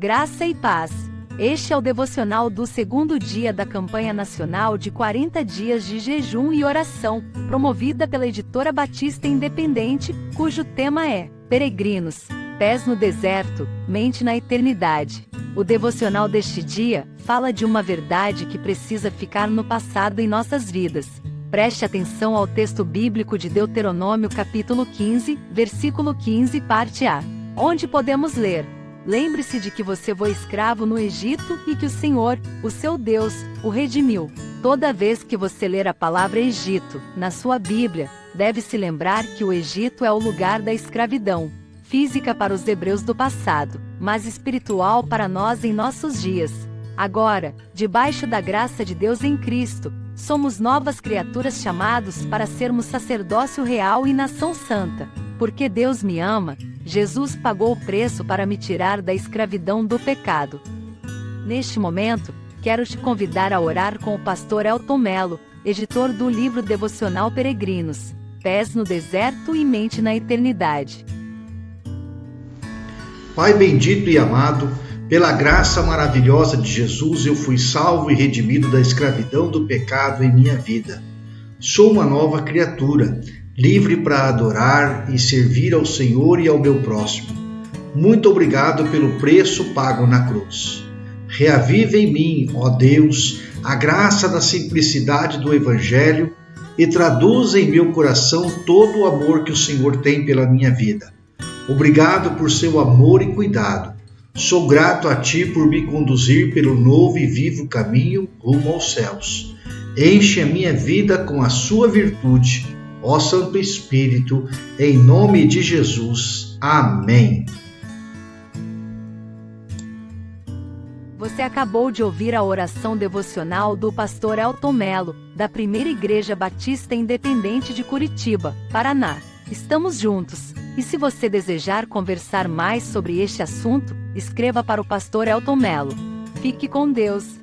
Graça e paz. Este é o devocional do segundo dia da campanha nacional de 40 dias de jejum e oração, promovida pela editora Batista Independente, cujo tema é Peregrinos, pés no deserto, mente na eternidade. O devocional deste dia fala de uma verdade que precisa ficar no passado em nossas vidas. Preste atenção ao texto bíblico de Deuteronômio capítulo 15, versículo 15, parte A, onde podemos ler: Lembre-se de que você foi escravo no Egito e que o Senhor, o seu Deus, o redimiu. Toda vez que você ler a palavra Egito na sua Bíblia, deve se lembrar que o Egito é o lugar da escravidão, física para os hebreus do passado, mas espiritual para nós em nossos dias. Agora, debaixo da graça de Deus em Cristo, somos novas criaturas chamados para sermos sacerdócio real e nação santa. Porque Deus me ama, Jesus pagou o preço para me tirar da escravidão do pecado. Neste momento, quero te convidar a orar com o pastor Elton Melo, editor do livro devocional Peregrinos, Pés no Deserto e Mente na Eternidade. Pai bendito e amado, pela graça maravilhosa de Jesus, eu fui salvo e redimido da escravidão do pecado em minha vida. Sou uma nova criatura livre para adorar e servir ao Senhor e ao meu próximo. Muito obrigado pelo preço pago na cruz. Reavive em mim, ó Deus, a graça da simplicidade do Evangelho e traduza em meu coração todo o amor que o Senhor tem pela minha vida. Obrigado por seu amor e cuidado. Sou grato a Ti por me conduzir pelo novo e vivo caminho rumo aos céus. Enche a minha vida com a Sua virtude ó Santo Espírito, em nome de Jesus. Amém. Você acabou de ouvir a oração devocional do pastor Elton Melo, da Primeira Igreja Batista Independente de Curitiba, Paraná. Estamos juntos. E se você desejar conversar mais sobre este assunto, escreva para o pastor Elton Melo. Fique com Deus.